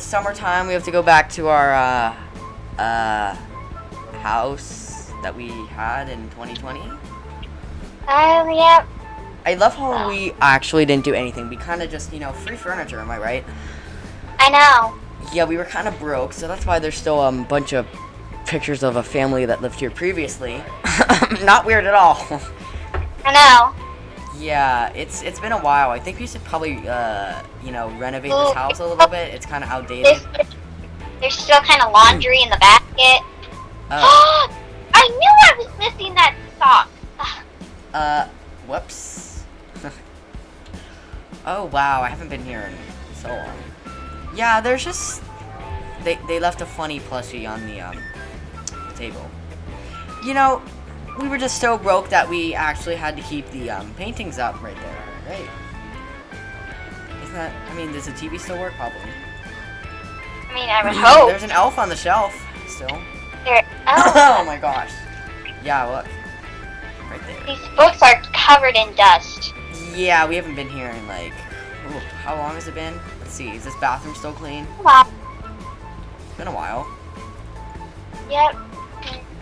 it's summertime. We have to go back to our uh, uh, house that we had in 2020. Um, yep. I love how we actually didn't do anything. We kind of just, you know, free furniture. Am I right? I know. Yeah, we were kind of broke, so that's why there's still um, a bunch of pictures of a family that lived here previously. Not weird at all. I know. Yeah, it's it's been a while. I think we should probably, uh, you know, renovate this house a little bit. It's kind of outdated. There's, there's still kind of laundry in the basket. Oh, I knew I was missing that sock. uh, whoops. oh wow, I haven't been here in so long. Yeah, there's just they they left a funny plushie on the um table. You know, we were just so broke that we actually had to keep the um, paintings up right there. Right? Isn't that? I mean, does the TV still work? Probably. I mean, I would hope. There's an elf on the shelf still. There. oh Oh, my gosh. Yeah, look. Right there. these books are covered in dust. Yeah, we haven't been here in like, ooh, how long has it been? Let's see, is this bathroom still clean? Wow. It's been a while. Yep.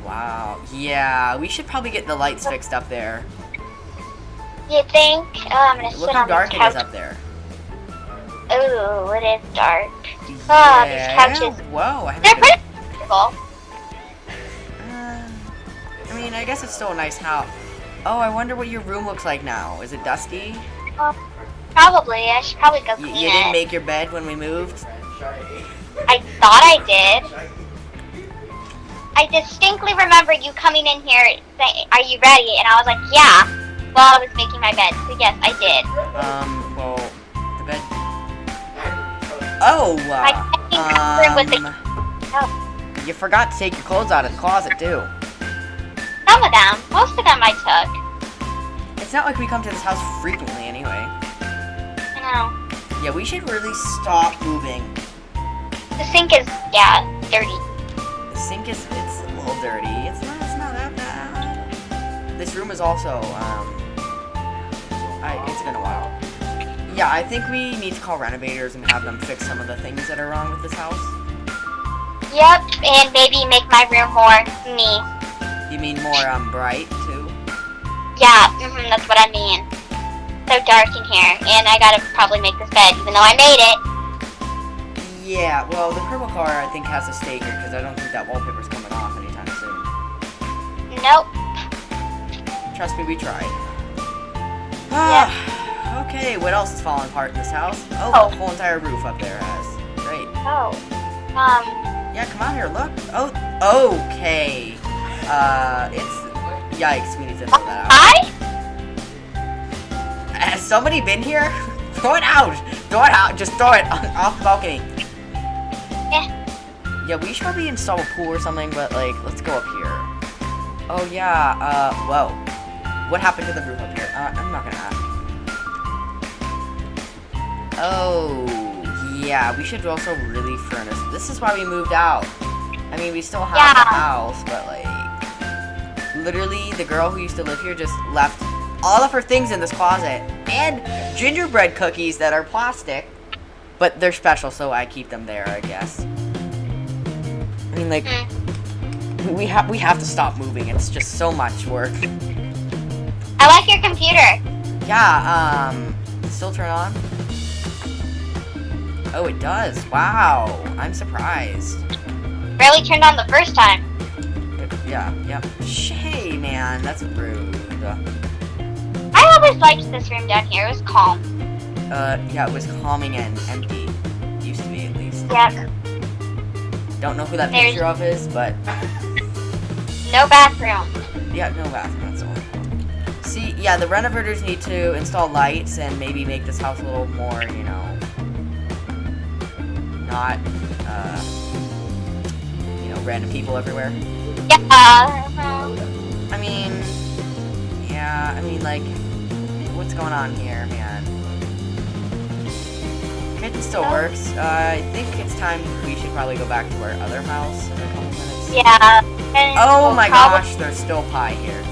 Wow. Yeah, we should probably get the lights fixed up there. You think? Oh, I'm gonna sit Look how on dark this it is up there. Ooh, it is dark. Oh, these Yeah. couches. Whoa, I They're been, pretty comfortable. uh, I mean, I guess it's still a nice house. Oh, I wonder what your room looks like now. Is it dusty? Probably. I should probably go You, clean you didn't it. make your bed when we moved? I thought I did. I distinctly remember you coming in here saying, "Are you ready?" And I was like, "Yeah." While I was making my bed. So yes, I did. Um, well, the bed. Oh, My second comfort was the uh, Oh. um, you forgot to take your clothes out of the closet too. some of them. Most of them I took. It's not like we come to this house frequently anyway. I know. Yeah, we should really stop moving. The sink is yeah dirty. The sink is it's a little dirty. It's not it's not that bad. This room is also um I it's been a while. Yeah, I think we need to call renovators and have them fix some of the things that are wrong with this house. Yep, and maybe make my room more me. You mean more um bright too? Yeah, hmm that's what I mean. So dark in here, and I gotta probably make this bed, even though I made it. Yeah, well the purple car I think has to stay here because I don't think that wallpaper's Nope. Trust me, we tried. Ah, okay, what else is falling apart in this house? Oh, Oh. the whole entire roof up there has. Great. Oh. Um. Yeah, come on here, look. Oh, okay. Uh, it's... Yikes, we need to throw that out. Hi. Has somebody been here? throw it out! Throw it out! Just throw it on, off the balcony. Yeah. Yeah, we should probably install a pool or something, but, like, let's go up here. Oh, yeah, uh, whoa. What happened to the roof up here? Uh, I'm not gonna ask. Oh, yeah, we should also really furnace. This is why we moved out. I mean, we still have the house, but, like, literally, the girl who used to live here just left all of her things in this closet. And gingerbread cookies that are plastic. But they're special, so I keep them there, I guess. I mean, like, Mm. We have we have to stop moving. It's just so much work. I like your computer. Yeah. Um. Still turn on. Oh, it does. Wow. I'm surprised. Barely turned on the first time. Yeah. Yep. Shay, man, that's rude. I always liked this room down here. It was calm. Uh. Yeah. It was calming and empty. Used to be, at least. Yep. Don't know who that There's- picture of is, but No bathroom. yeah, no bathroom. That's all. See, yeah, the renovators need to install lights and maybe make this house a little more, you know, not, uh, you know, random people everywhere. Yeah. uh, I mean, yeah, I mean, like, what's going on here, man? Kitchen still Oh. works. Uh, I think it's time we should probably go back to our other house yeah. Oh my gosh, there's still pie here.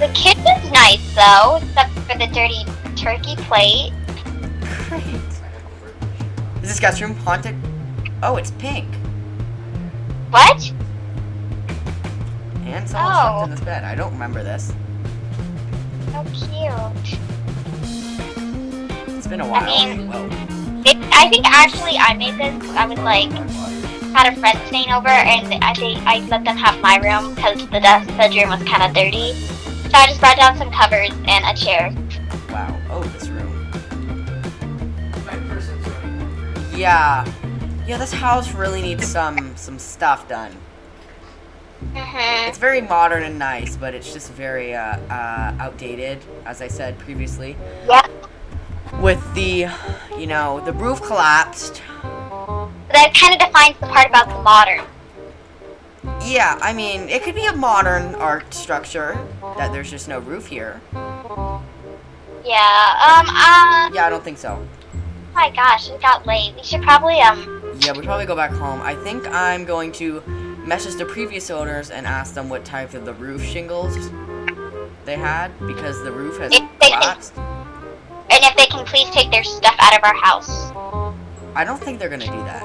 The Ugh. kitchen's nice though, except for the dirty turkey plate. Great. Is this guest room haunted? Oh, it's pink. What? And someone Oh. slept in oh. this bed. I don't remember this. So cute. It's been a while. I mean- It, I think actually I made this. I was like, had a friend staying over, and I think I let them have my room because the desk bedroom was kind of dirty. So I just brought down some covers and a chair. Wow. Oh, this room. Yeah. Yeah, this house really needs some some stuff done. Mhm. It's very modern and nice, but it's just very uh, uh, outdated, as I said previously. Yeah. With the, you know, the roof collapsed. That kind of defines the part about the modern. Yeah, I mean, it could be a modern art structure that there's just no roof here. Yeah. Um. Uh. Yeah, I don't think so. My gosh, it got late. We should probably um. Yeah, we probably go back home. I think I'm going to message the previous owners and ask them what type of the roof shingles they had because the roof has If they can- collapsed. And if they can please take their stuff out of our house. I don't think they're gonna do that.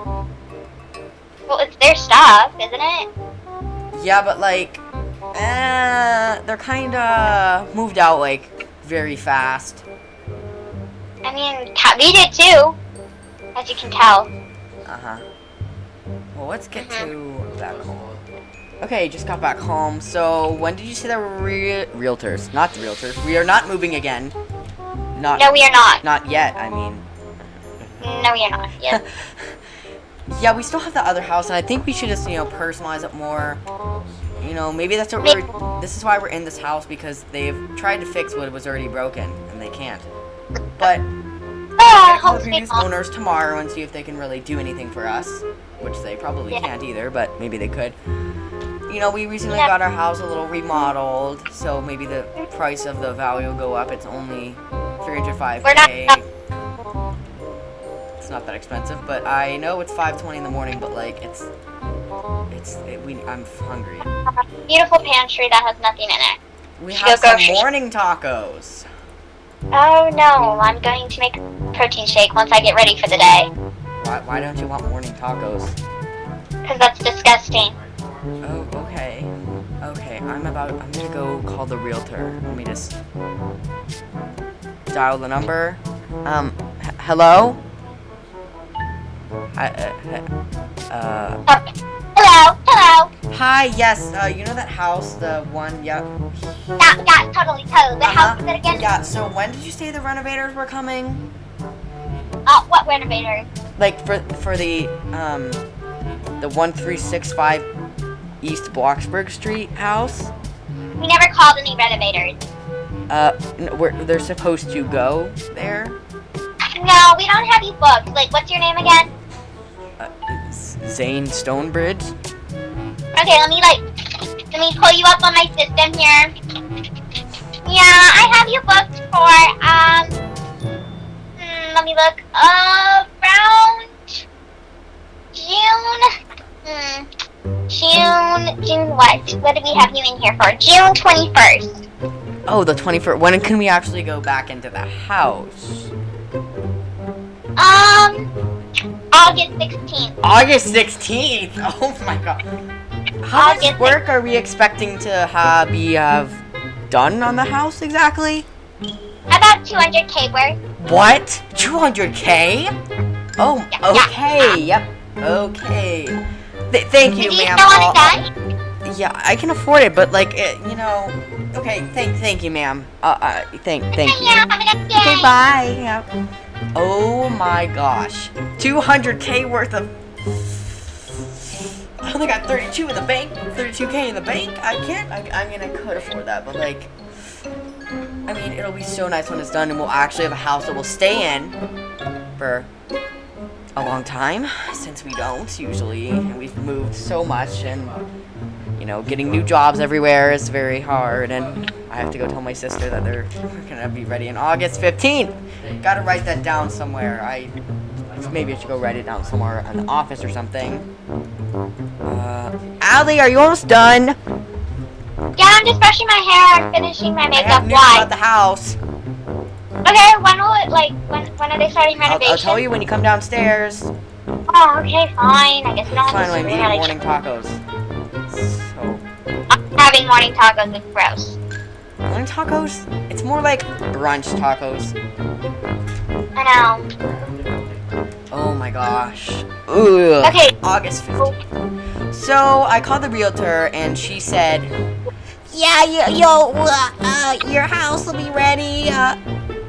Well, it's their stuff, isn't it? Yeah, but like, eh, they're kind of moved out like very fast. I mean, we did too, as you can tell. Uh huh. Well, let's get to back home. Okay, just got back home. So when did you say there were re- realtors? Not the realtors. We are not moving again. Not No, we are not. not yet. I mean, No, we are not. Yes. yeah, we still have the other house, and I think we should just you know personalize it more. You know, maybe that's what we're. This is why we're in this house because they've tried to fix what was already broken, and they can't. But gonna the previous owners tomorrow and see if they can really do anything for us, which they probably Yeah. can't either, but maybe they could. You know, we recently Yeah. got our house a little remodeled, so maybe the price of the value will go up. It's only 305k. It's not that expensive, but I know it's 5:20 in the morning, but like it's it's it, we I'm hungry. Beautiful pantry that has nothing in it. We Should have some grocery- morning tacos. Oh no, I'm going to make a protein shake once I get ready for the day. Why, why don't you want morning tacos? Because that's disgusting. Oh, okay. Okay, I'm about. I'm gonna go call the realtor. Let me just dial the number. Um, hello. Hi. Uh, uh, Uh, hello, hello. hi. Yes. Uh, you know that house, the one. yep. Yeah, yeah, totally, totally. What Uh-huh. house is it again? Yeah. So when did you say the renovators were coming? Uh, what renovator? Like for for the um the one three six five East Bloxburg Street house. We never called any renovators. Uh, where they're supposed to go there. No, we don't have you booked. Like, what's your name again? Zane Stonebridge. Okay, let me like, let me pull you up on my system here. Yeah, I have you booked for um. hmm, let me look. Uh, around June. Hmm. June. June what? What do we have you in here for? June twenty first. Oh, the 21st. When can we actually go back into the house? Um. August sixteenth. August 16th. Oh my god. How much August work are we expecting to ha- be have done on the house exactly? About two hundred k worth. What? 200k? Oh, Yeah, yeah. okay. Yep. Okay. Th- thank you, Do you ma'am. still want it I'll- done? Yeah, I can afford it, but like, it, you know. Okay, thank, thank you, ma'am. Uh, uh, thank, thank you. Yeah, have a nice day. Okay, bye. Yep. Oh my gosh, 200k worth of. I only got 32 in the bank, 32k in the bank. I can't. I, I mean, I could afford that, but like, I mean, it'll be so nice when it's done, and we'll actually have a house that we'll stay in for a long time, since we don't usually, and we've moved so much, and you know, getting new jobs everywhere is very hard, and I have to go tell my sister that they're gonna be ready in August 15th. Gotta write that down somewhere. I maybe I should go write it down somewhere in the office or something. Uh, Allie, are you almost done? Yeah, I'm just brushing my hair and finishing my I makeup. news Why? about the house. Okay, when will it, like, when, when are they starting I'll, renovation? I'll tell you when you come downstairs. Oh, okay, fine. I guess Fine, have I'm eating morning tacos. So, I'm having morning tacos. It's gross. morning tacos? It's more like brunch tacos. I know. Oh my gosh. Ugh. Okay. August 15th. So I called the realtor and she said, "Yeah, yo, yo uh, uh, your house will be ready." Uh,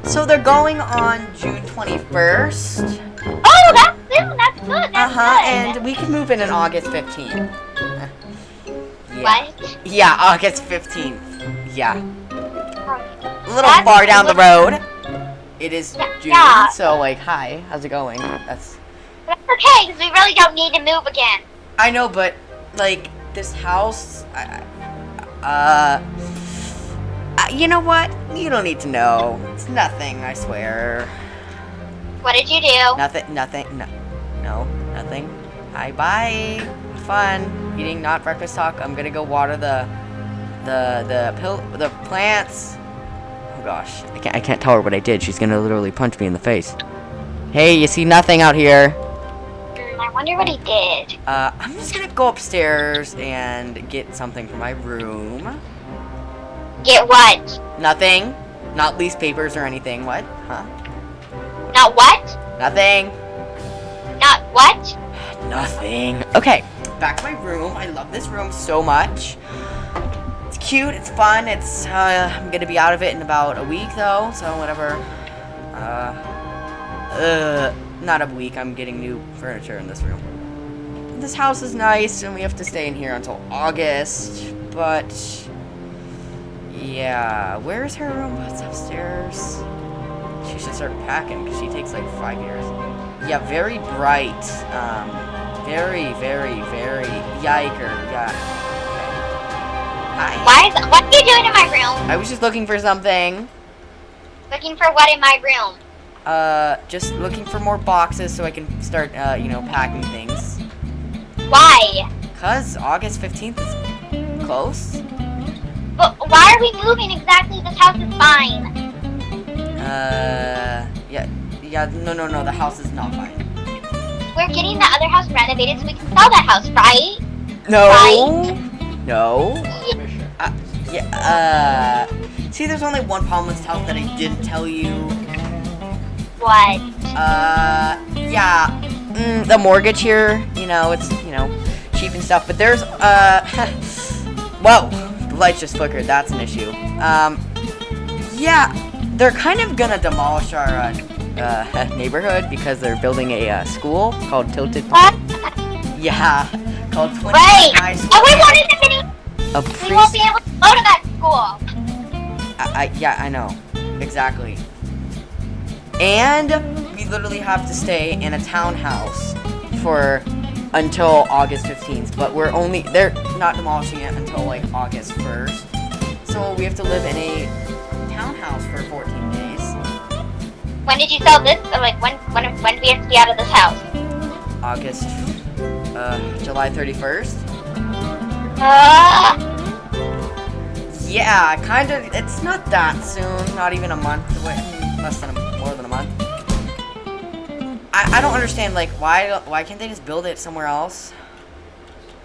so they're going on June 21st. Oh, that's soon. That's good. That's Uh huh. good. And we can move in on August 15th. Yeah. What? Yeah, August 15th. Yeah. A little That's far down the road. It is June, yeah. so like, hi, how's it going? That's That's okay, because we really don't need to move again. I know, but like this house, I, uh, uh, you know what? You don't need to know. It's nothing. I swear. What did you do? Nothing. Nothing. No. No. Nothing. Hi. Bye. Have Fun eating not breakfast talk. I'm gonna go water the, the the pill the plants. Gosh, I can't I can't tell her what I did. She's gonna literally punch me in the face. Hey, you see nothing out here? I wonder what he did. Uh, I'm just gonna go upstairs and get something for my room. Get what? Nothing. Not lease papers or anything. What? Huh? Not what? Nothing. Not what? Nothing. Okay, back to my room. I love this room so much. Cute. It's fun. It's. Uh, I'm gonna be out of it in about a week though, so whatever. Uh. Uh. Not a week. I'm getting new furniture in this room. This house is nice, and we have to stay in here until August. But yeah, where's her room? It's upstairs. She should start packing because she takes like five years. Yeah, very bright. Um, very, very, very yiker. Yeah. Hi. Why is what are you doing in my room? I was just looking for something. Looking for what in my room? Uh, just looking for more boxes so I can start, uh, you know, packing things. Why? Cause August 15th is close. But why are we moving exactly? This house is fine. Uh, yeah, yeah, no, no, no, the house is not fine. We're getting the other house renovated so we can sell that house, right? No. Right? No. Uh, yeah, uh, see, there's only one problem with this house that I didn't tell you. What? Uh, yeah, mm, the mortgage here, you know, it's, you know, cheap and stuff, but there's, uh, whoa, the lights just flickered, that's an issue. Um, yeah, they're kind of gonna demolish our, uh, uh, neighborhood because they're building a, uh, school called Tilted, What? yeah, called 20 Wait! High School. Oh, we wanted to finish. A We won't be able to go to that school. I, I, yeah, I know, exactly. And we literally have to stay in a townhouse for until August 15th, but we're only they're not demolishing it until like August 1st. So we have to live in a townhouse for 14 days. When did you sell this? Or like when? When? When do we have to be out of this house? August uh July 31st. Yeah, kind of it's not that soon, not even a month away, less than a, more than a month. I, I don't understand like why why can't they just build it somewhere else?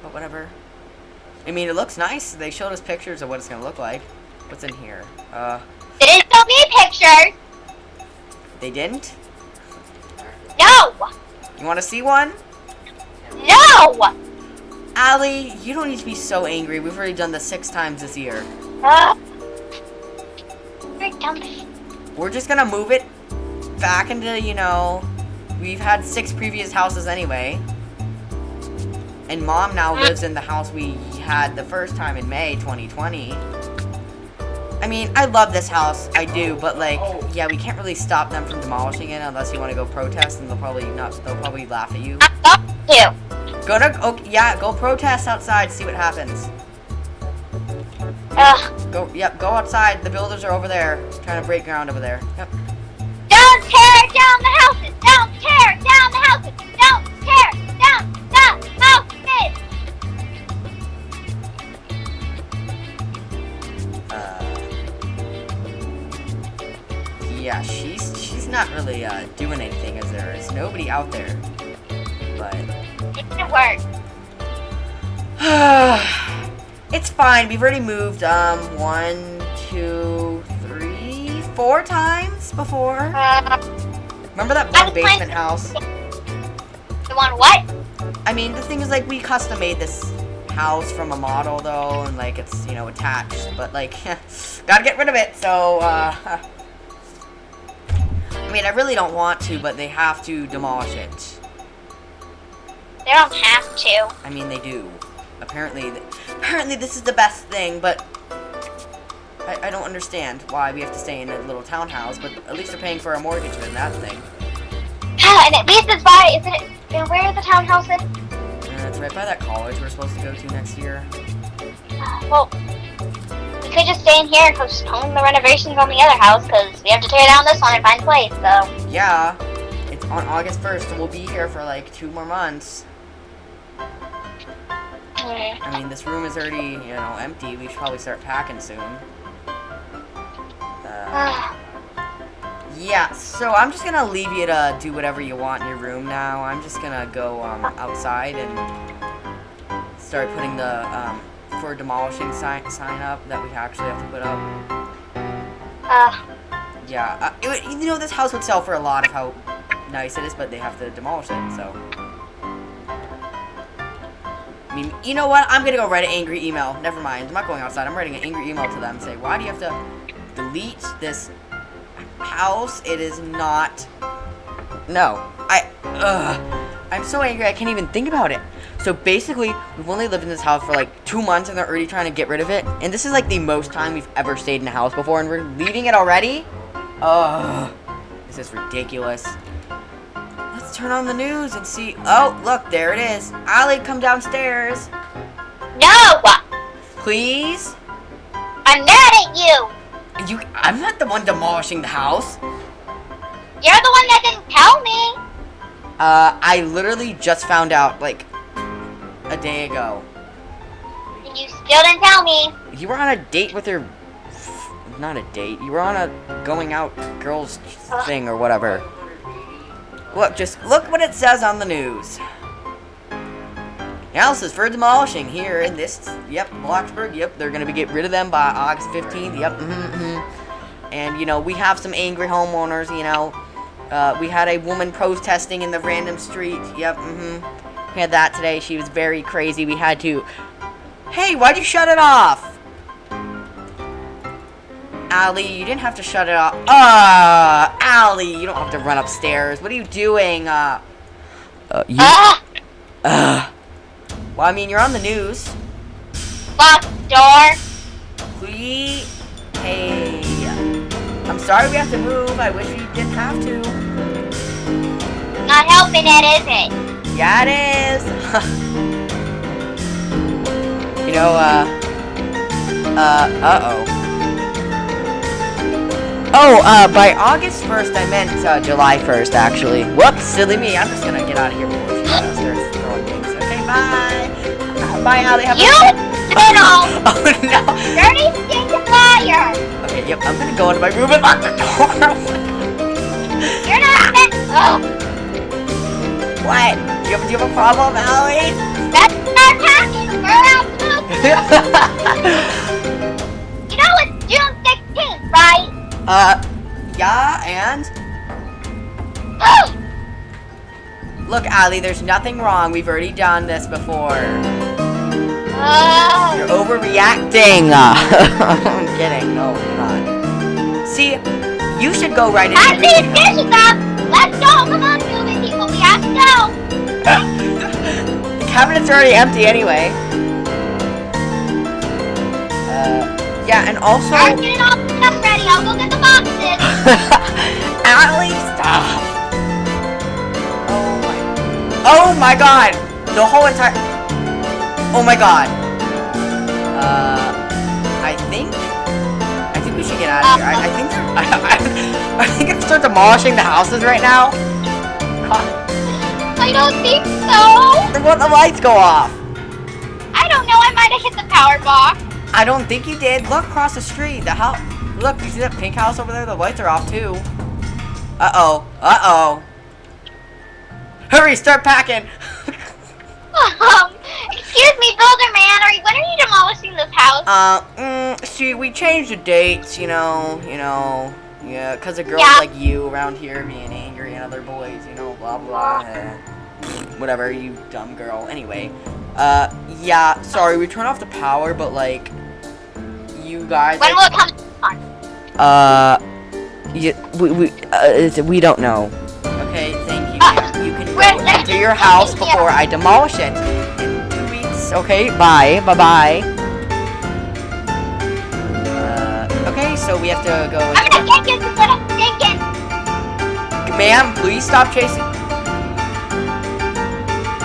But whatever. I mean, it looks nice. They showed us pictures of what it's gonna look like. What's in here? Uh, they didn't show me pictures. they didn't. No. You want to see one? No. Allie, you don't need to be so angry. We've already done this six times this year. We're just gonna move it back into, you know, we've had six previous houses anyway. And mom now lives in the house we had the first time in May 2020. I mean, I love this house, I do, but like, yeah, we can't really stop them from demolishing it unless you want to go protest, and they'll probably not. They'll probably laugh at you. To. Go to, oh, yeah, go protest outside, see what happens. Ugh. Go, yep, go outside. The builders are over there, trying to break ground over there. Yep. Don't tear down the houses. Don't tear down the houses. Don't tear down the houses. Uh, Yeah, she's she's not really uh, doing anything as there is nobody out there. It didn't work. it's fine. We've already moved um one, two, three, four times before. Uh, Remember that one basement house? the one what? I mean, the thing is, like, we custom made this house from a model, though, and, like, it's, you know, attached, but, like, gotta get rid of it, so, uh, I mean, I really don't want to, but they have to demolish it. They don't have to. I mean, they do. Apparently, apparently this is the best thing, but I, I don't understand why we have to stay in a little townhouse, but at least they're paying for our mortgage in that thing. and at least it's by, isn't it, uh, where is the townhouse in? It's right by that college we're supposed to go to next year. Well, we could just stay in here and postpone the renovations on the other house because we have to tear down this one and find a place. So Yeah, it's on August 1st, and we'll be here for like two more months. I mean, this room is already, you know, empty. We should probably start packing soon. Uh, yeah, so I'm just gonna leave you to do whatever you want in your room now. I'm just gonna go um, outside and start putting the um, for demolishing sign, sign up that we actually have to put up. uh, Yeah, uh, it you know, this house would sell for a lot of how nice it is, but they have to demolish it, so. You know what? I'm gonna go write an angry email. Never mind. I'm not going outside. I'm writing an angry email to them. Say, why do you have to delete this house? It is not. No. I. Ugh. I'm so angry. I can't even think about it. So basically, we've only lived in this house for like two months, and they're already trying to get rid of it. And this is like the most time we've ever stayed in a house before, and we're leaving it already. Ugh. This is ridiculous. Let's turn on the news and see. Oh, look, there it is. Allie, come downstairs. no! Please? I'm mad at you! You I'm not the one demolishing the house. You're the one that didn't tell me! Uh I literally just found out like a day ago. And you still didn't tell me. You were on a date with your not a date. You were on a going out girls thing or whatever. Look, just look what it says on the news. Houses for demolishing here in this, yep, Bloxburg, yep, they're gonna be get rid of them by August 15th, yep, mm-hmm, mm-hmm. And, you know, we have some angry homeowners, you know. Uh, we had a woman protesting in the random street, yep, mm-hmm. We had that today, she was very crazy, we had to, hey, why'd you shut it off? Allie, you didn't have to shut it off. Uh, Allie, you don't have to run upstairs. What are you doing? Uh, uh you, Ah! uh. Well, I mean, you're on the news. Lock door! We, hey, I'm sorry we have to move. I wish we didn't have to. Not helping it, is it? Yeah, it is. you know, uh, uh, uh-oh. Oh, uh, by August 1st, I meant, uh, July 1st, actually. Whoops, silly me. I'm just gonna get out of here before she starts throwing things. Okay, bye. Uh, bye, Allie. Have a- You little Oh, no. dirty stinking liar! Okay, yep, I'm gonna go into my room and lock the door. You're not. Oh, what? Do you have, do you have a problem, Allie? that's not talking. We're out uh, yeah, and? Look, Allie, there's nothing wrong. We've already done this before. You're overreacting. I'm kidding. No, you're not. See, you should go right I into need up. Let's go. Come on, people. We have to go. The cabinet's already empty anyway. Uh, yeah, and also... I'll go get the boxes. Allie, stop! Oh my... Oh my god! The whole entire... Oh my god. Uh... I think... I think we should get out of here. I, I think they're... I, I, I think I start demolishing the houses right now. God, I don't think so. want the lights go off. I don't know. I might have hit the power box. I don't think you did. Look across the street. The house... Look, you see that pink house over there? The lights are off too. Uh-oh. Uh-oh. Hurry, start packing! Um, excuse me, builder man. Are you, when are you demolishing this house? uh, mm, see, we changed the dates, you know, you know, yeah, because of girls Yeah. like you around here being angry and other boys, you know, blah, blah, eh. Whatever, you dumb girl. Anyway, uh, yeah, sorry, we turned off the power, but, like, you guys, when like, will it come? Uh, you, we we uh, we don't know. Okay, thank you. ma'am. You can Where- go into your house before I demolish it in two weeks. Okay, bye, bye, bye. Uh, okay, so we have to go. I'm gonna take you to little stinking. Ma'am, please stop chasing.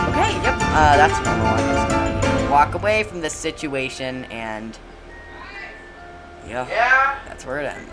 Okay, yep. Uh, that's normal. I'm just gonna you know, walk away from this situation and. Yeah. That's where it ends.